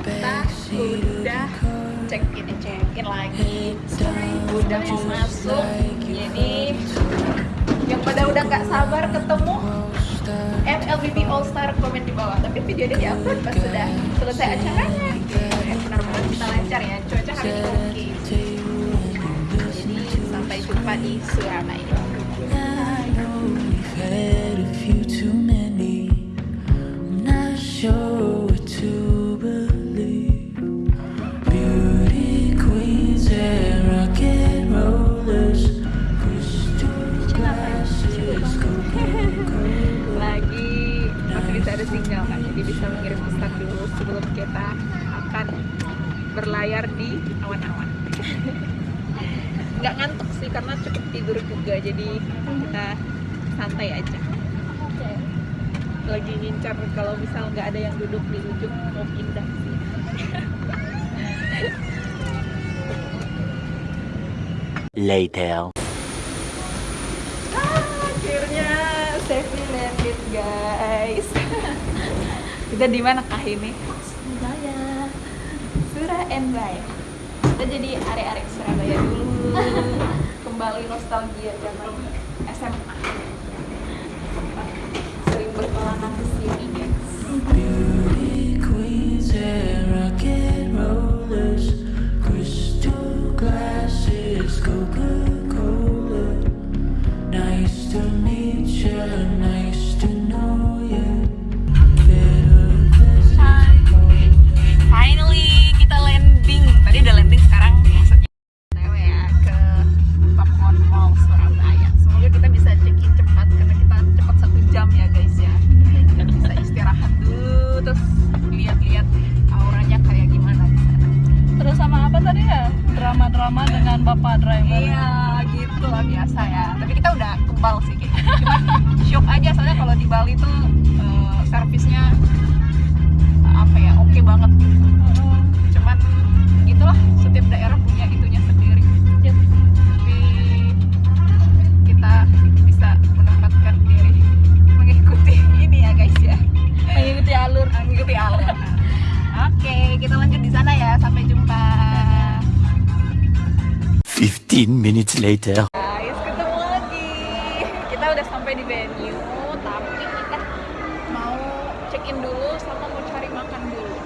kita udah check in check in lagi udah mau masuk jadi yang pada udah nggak sabar ketemu MLBB All Star komen di bawah tapi videonya di upload pas sudah selesai acaranya eh, benar-benar kita lancar ya cuaca hari ini. Oke jadi sampai jumpa di Surabaya jadi kita santai aja. Lagi ngincar kalau misal nggak ada yang duduk di ujung mau pindah sih. Later. akhirnya safely landed guys. Kita di mana kah ini? Surabaya. Surabaya. Kita jadi arek-arek Surabaya dulu kembali nostalgia zaman SMA sering berkelana ke sini guys 15 minutes later. guys ketemu lagi kita udah sampai di venue tapi kita mau check in dulu sama mau cari makan dulu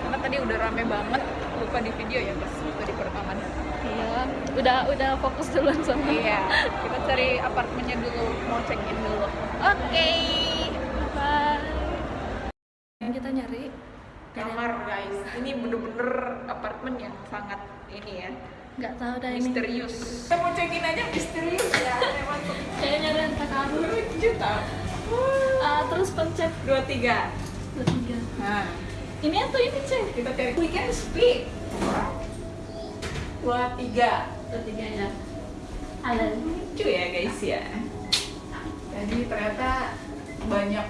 karena tadi udah rame banget lupa di video ya guys waktu di perekaman Iya. Udah udah fokus duluan sama. Iya, kita cari apartemennya dulu, mau check in dulu. Oke. Bye. Yang kita nyari Kamar guys, ini bener-bener apartemen yang sangat ini ya, nggak tahu dah ini. misterius. Kita mau check in aja misterius ya, memang Kayaknya renta kamar. juta. Ah, terus pencet Dua tiga. dua tiga. Nah, Ini atau ini cek? kita cari weekend speak. Dua tiga. Dua tiga ya. Halo. Lucu ya guys ya. Jadi ternyata banyak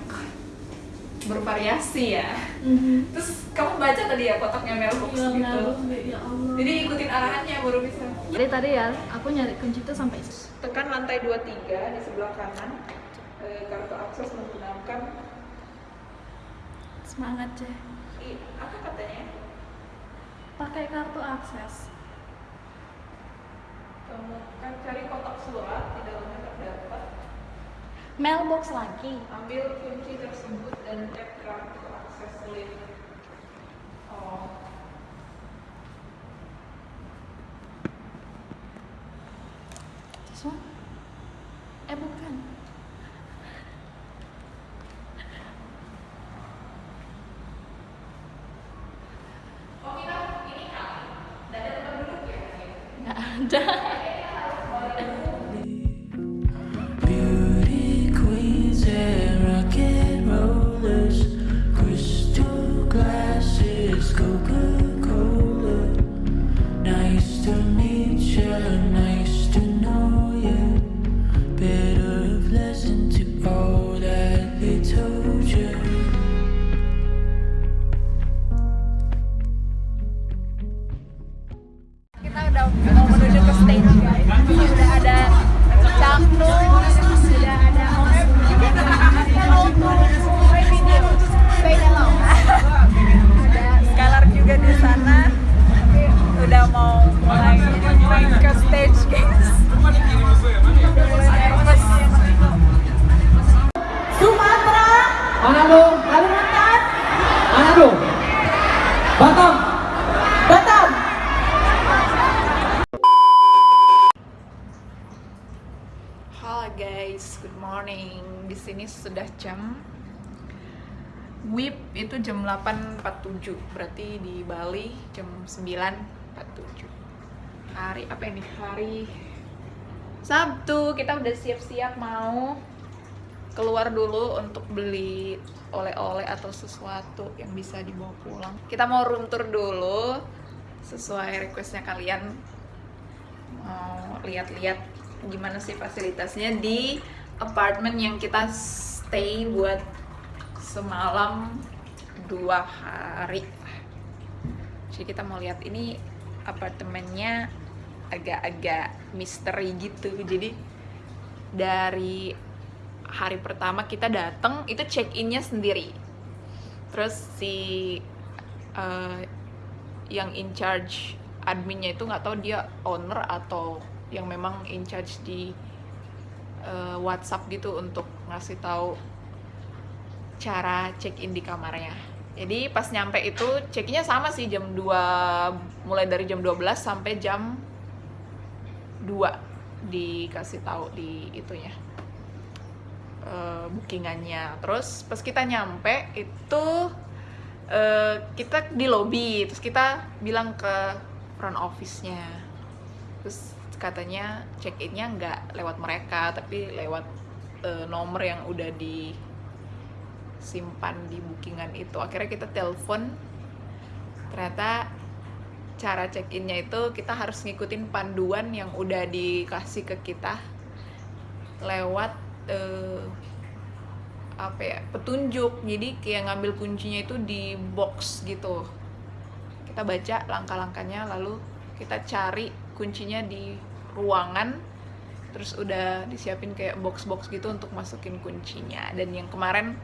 bervariasi ya. Mhm. Terus kamu baca tadi ya kotaknya mailbox Iya, gitu. ya Allah. Jadi ikutin arahannya baru bisa. Jadi tadi ya, aku nyari kunci itu sampai Tekan lantai 23 di sebelah kanan. Eh, kartu akses menggunakan semangat i, apa katanya? Pakai kartu akses. Temukan cari kotak surat di dalamnya terdapat. Mailbox lagi. Ambil kunci tersebut dan tap kartu akses link. Oh. Terus Wan? Eh bukan. Oh ini ada tempat duduk ya? Nggak ada. Kita WIB itu jam 8.47. Berarti di Bali jam 9.47. Hari apa ini? Hari Sabtu. Kita udah siap-siap mau keluar dulu untuk beli oleh-oleh atau sesuatu yang bisa dibawa pulang. Kita mau room tour dulu sesuai requestnya kalian mau lihat-lihat gimana sih fasilitasnya di apartemen yang kita stay buat semalam dua hari. Jadi kita mau lihat ini apartemennya agak-agak misteri gitu. Jadi dari hari pertama kita datang itu check innya sendiri. Terus si eh, yang in charge adminnya itu nggak tahu dia owner atau yang memang in charge di eh, WhatsApp gitu untuk ngasih tahu cara check in di kamarnya. Jadi pas nyampe itu check-innya sama sih jam 2 mulai dari jam 12 sampai jam 2 dikasih tahu di itunya eh, bookingannya. Terus pas kita nyampe itu eh, kita di lobby terus kita bilang ke front office-nya terus katanya check innya nggak lewat mereka tapi lewat eh, nomor yang udah disimpan di bookingan itu. Akhirnya kita telepon ternyata cara check innya itu kita harus ngikutin panduan yang udah dikasih ke kita lewat eh, apa ya petunjuk. Jadi kayak ngambil kuncinya itu di box gitu. Kita baca langkah-langkahnya lalu kita cari kuncinya di ruangan. Terus udah disiapin kayak box-box gitu untuk masukin kuncinya. Dan yang kemarin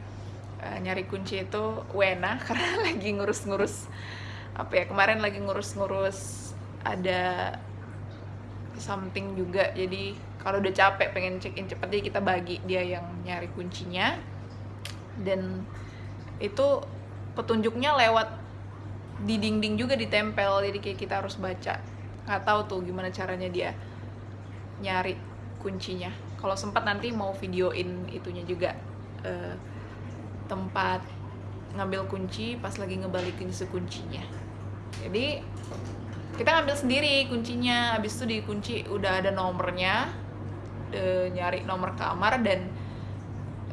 eh, nyari kunci itu Wena karena lagi ngurus-ngurus apa ya kemarin lagi ngurus-ngurus ada something juga. Jadi kalau udah capek pengen check in cepet jadi kita bagi dia yang nyari kuncinya. Dan itu petunjuknya lewat di dinding juga ditempel jadi kayak kita harus baca. Nggak tahu tuh gimana caranya dia nyari kuncinya. Kalau sempat nanti mau videoin itunya juga eh, tempat ngambil kunci pas lagi ngebalikin sekuncinya jadi kita ngambil sendiri kuncinya. Habis itu dikunci udah ada nomornya eh, nyari nomor kamar dan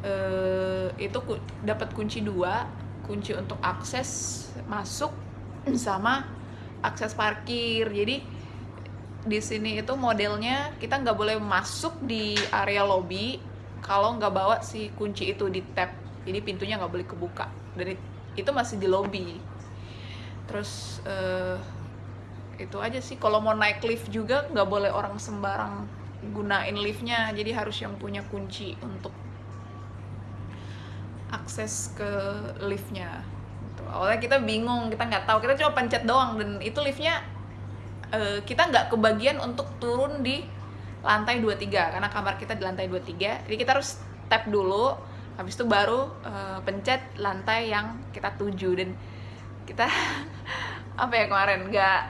eh, itu ku- dapat kunci dua kunci untuk akses masuk sama akses parkir. Jadi di sini itu modelnya kita nggak boleh masuk di area lobby kalau nggak bawa si kunci itu di tab jadi pintunya nggak boleh kebuka. Dan it- itu masih di lobby. Terus eh, itu aja sih. Kalau mau naik lift juga nggak boleh orang sembarang gunain liftnya. Jadi harus yang punya kunci untuk akses ke liftnya. Gitu. awalnya kita bingung kita nggak tahu. Kita cuma pencet doang. Dan itu liftnya eh, kita nggak kebagian untuk turun di lantai 23 karena kamar kita di lantai 23 jadi kita harus tap dulu habis itu baru eh, pencet lantai yang kita tuju dan kita apa ya kemarin nggak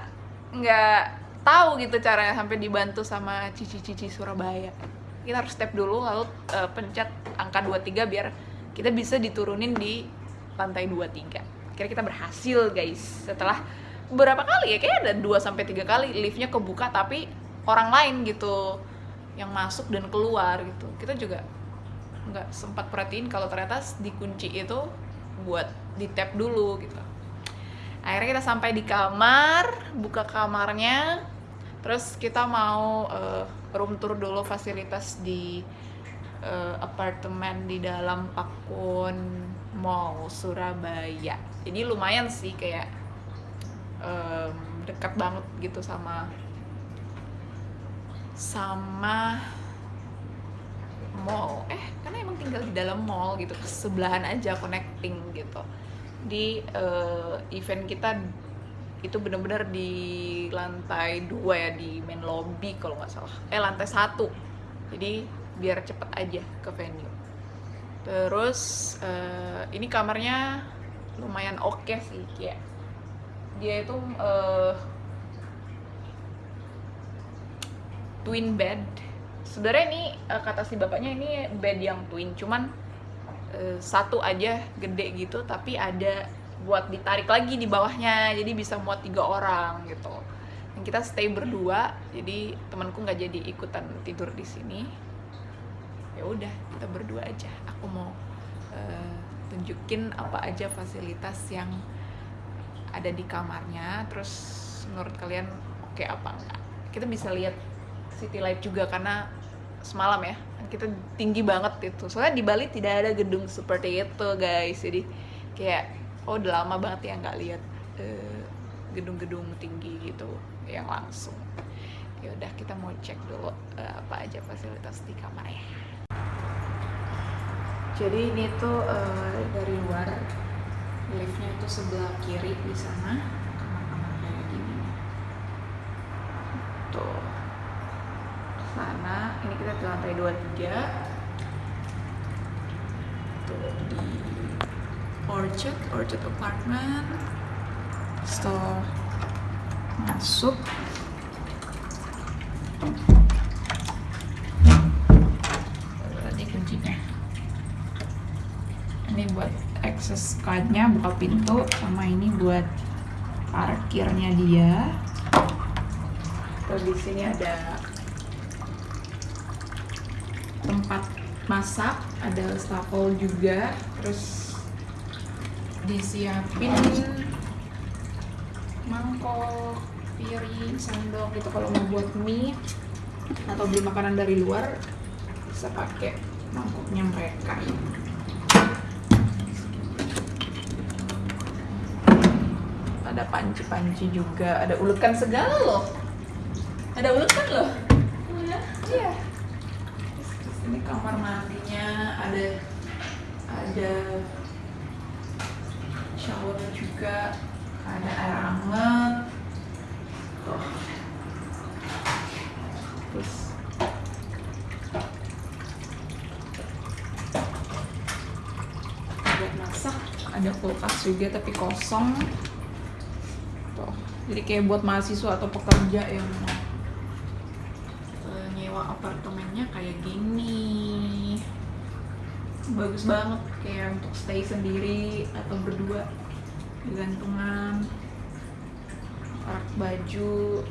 nggak tahu gitu caranya sampai dibantu sama cici-cici Surabaya. Kita harus tap dulu lalu eh, pencet angka 23 biar kita bisa diturunin di lantai 23 akhirnya kita berhasil guys. Setelah beberapa kali ya kayak ada 2 sampai 3 kali liftnya kebuka tapi orang lain gitu yang masuk dan keluar gitu. Kita juga nggak sempat perhatiin kalau ternyata dikunci itu buat di tap dulu gitu. Akhirnya kita sampai di kamar buka kamarnya terus kita mau eh, room tour dulu fasilitas di eh, apartemen di dalam Pakun Mall Surabaya. Jadi lumayan sih kayak em, dekat banget gitu sama sama mall. Eh karena emang tinggal di dalam mall gitu sebelahan aja connecting gitu. Di eh, event kita itu bener-bener di lantai dua ya di main lobby kalau nggak salah. Eh lantai satu. Jadi biar cepet aja ke venue. Terus eh, ini kamarnya lumayan oke sih kayak dia itu eh, twin bed sebenarnya ini eh, kata si bapaknya ini bed yang twin cuman eh, satu aja gede gitu tapi ada buat ditarik lagi di bawahnya jadi bisa muat tiga orang gitu. Dan kita stay berdua jadi temanku nggak jadi ikutan tidur di sini. Ya udah kita berdua aja. Aku mau eh, tunjukin apa aja fasilitas yang ada di kamarnya. Terus menurut kalian oke apa enggak? Kita bisa lihat city light juga karena semalam ya. Kita tinggi banget itu. Soalnya di Bali tidak ada gedung seperti itu guys. Jadi kayak oh udah lama banget ya nggak lihat eh, gedung-gedung tinggi gitu yang langsung. Ya udah kita mau cek dulu eh, apa aja fasilitas di kamarnya jadi ini tuh eh, dari luar liftnya itu sebelah kiri di sana kamar-kamar kayak gini tuh sana ini lantai 23 tuh di Orchard Orchard Apartment. Store masuk. Tadi kuncinya. Ini buat access cardnya buka pintu sama ini buat parkirnya dia. Terus di sini ada tempat masak ada stafel juga terus disiapin mangkok piring sendok gitu. Kalau mau buat mie atau beli makanan dari luar bisa pakai mangkoknya mereka. Ada panci-panci juga ada ulekan segala loh. Ada ulekan loh? Iya ini kamar mandinya ada ada shower juga ada air hangat tuh. Terus. Buat masak ada kulkas juga tapi kosong. Tuh. Jadi kayak buat mahasiswa atau pekerja yang nyewa apartemennya kayak gini. Bagus banget kayak untuk stay sendiri atau berdua gantungan. Rak baju.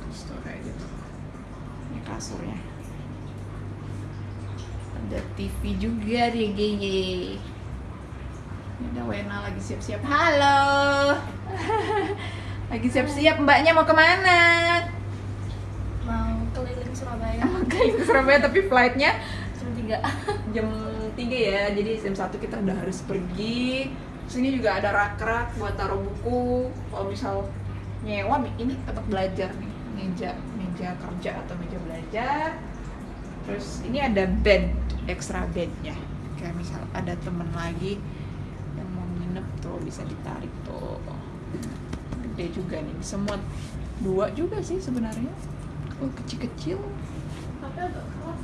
Terus tuh kayak gitu. Ini kasurnya. Ada TV juga deh ini ada Wena lagi siap-siap. Halo! Lagi siap-siap mbaknya mau ke mana Surabaya. Keliling Surabaya tapi flightnya? Jam tiga. Jam 3 ya jadi jam 1 kita udah harus pergi. Sini juga ada rak-rak buat taruh buku. Kalau misal nyewa ini tempat belajar nih. Meja meja kerja atau meja belajar. Terus ini ada bed extra bednya. Kayak misal ada temen lagi yang mau nginep tuh bisa ditarik tuh. Gede juga nih. Bisa muat dua juga sih sebenarnya oh kecil-kecil. Tapi agak keras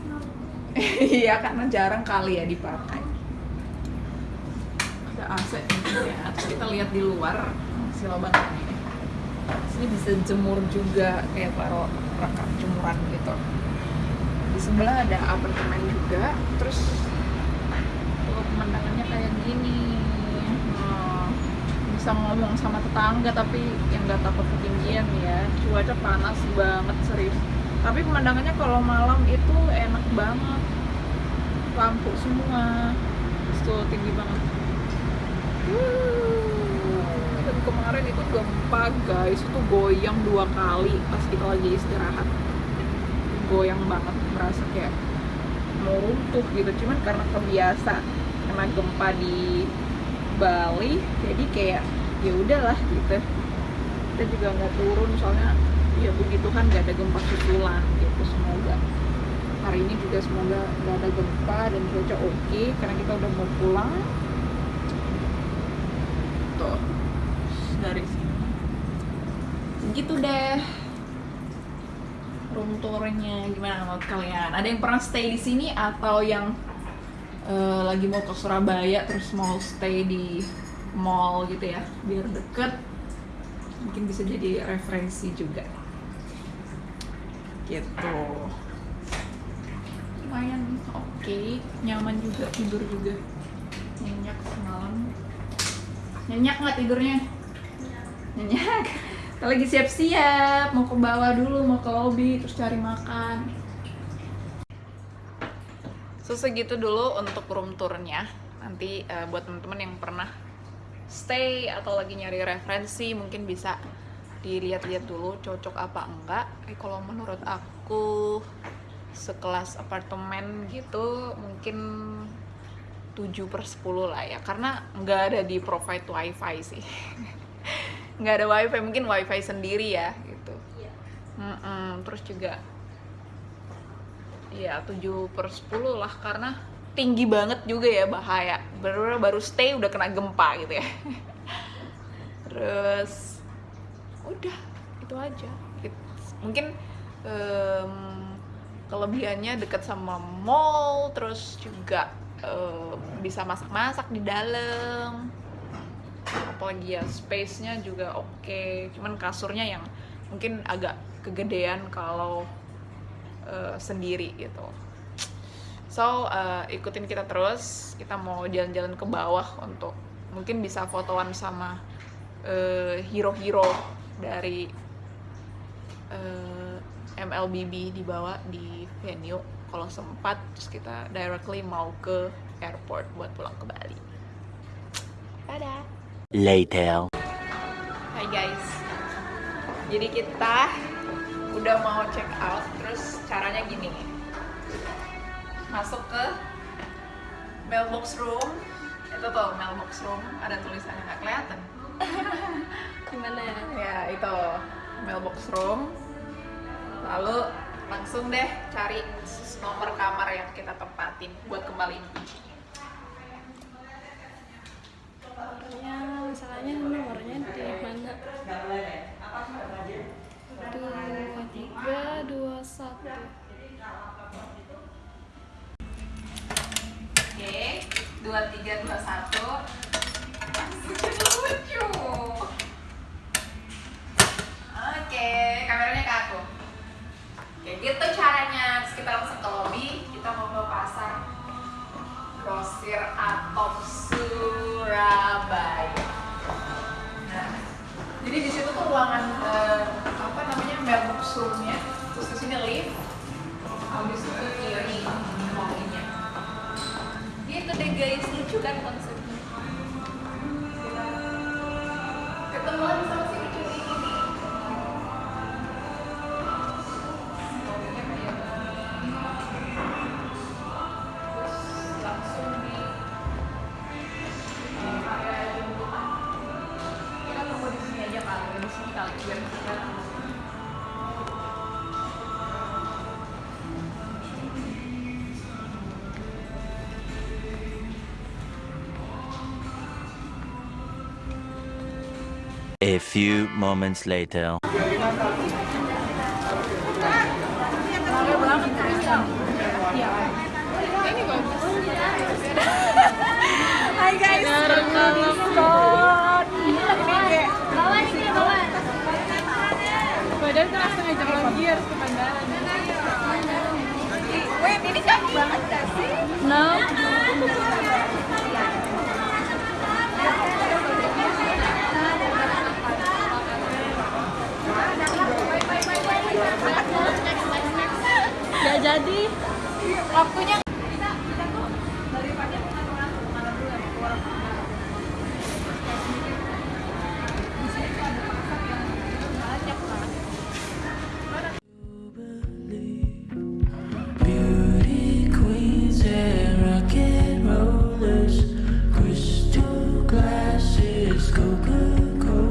iya karena jarang kali ya dipakai. Ada AC ya. Terus kita lihat di luar si lobang ini. Sini bisa jemur juga kayak taruh rangkap jemuran gitu. Di sebelah ada apartemen juga terus tuh pemandangannya kayak gini Nah, bisa ngomong sama tetangga tapi yang nggak takut ketinggian ya. Cuaca panas banget serius. Tapi pemandangannya kalau malam itu enak banget. Lampu semua. Tuh tinggi banget. Dan kemarin itu gempa guys. Itu goyang dua kali pas kita lagi istirahat. Goyang banget merasa kayak mau runtuh gitu. Cuman karena kebiasa kena gempa di Bali jadi kayak ya udahlah gitu. Kita juga nggak turun soalnya ya begitu kan nggak ada gempa susulan gitu semoga. Hari ini juga semoga nggak ada gempa dan cuaca oke karena kita udah mau pulang. Tuh dari sini. Gitu deh. Room tournya gimana menurut kalian? Ada yang pernah stay di sini atau yang eh, lagi mau ke Surabaya terus mau stay di mall gitu ya biar deket mungkin bisa jadi referensi juga. Gitu. Lumayan oke. Nyaman juga tidur juga. Nyenyak semalam. Nyenyak nggak tidurnya? Nyenyak. Kita lagi siap-siap mau ke bawah dulu mau ke lobby terus cari makan. So segitu dulu untuk room tournya. Nanti eh, buat teman-teman yang pernah stay atau lagi nyari referensi mungkin bisa dilihat-lihat dulu cocok apa enggak. Eh, kalau menurut aku sekelas apartemen gitu mungkin 7 per 10 lah ya. Karena nggak ada di provide wifi sih. Nggak ada wifi mungkin wifi sendiri ya gitu. Mm-mm, terus juga ya 7 per 10 lah karena tinggi banget juga ya bahaya baru baru stay udah kena gempa gitu ya. Terus udah itu aja. It- mungkin em, kelebihannya dekat sama mall terus juga em, bisa masak-masak di dalam. Apalagi ya space-nya juga oke. Cuman kasurnya yang mungkin agak kegedean kalau eh, sendiri gitu so eh, ikutin kita terus. Kita mau jalan-jalan ke bawah untuk mungkin bisa fotoan sama eh, hero-hero dari eh, MLBB dibawa di venue. Kalau sempat terus kita directly mau ke airport buat pulang ke Bali. Dadah. Later. Hai guys, jadi kita udah mau check out, terus caranya gini, masuk ke mailbox room, itu tuh mailbox room, ada tulisannya nggak kelihatan, Gimana ya? ya itu mailbox room, lalu langsung deh cari nomor kamar yang kita tempatin buat kembaliin kunci. Nomornya, masalahnya nomornya di mana? Dua tiga dua satu. Dua tiga dua satu. Lucu. Oke, kameranya ke aku. Oke, gitu caranya. Terus kita langsung ke lobby. Kita mau ke pasar grosir Atom Surabaya. Nah, jadi di situ tuh ruangan eh, apa namanya mailbox roomnya. Terus di sini lift. Habis itu kiri lobbynya gitu deh guys lucu kan konsepnya? Ketemuan sama A few moments later.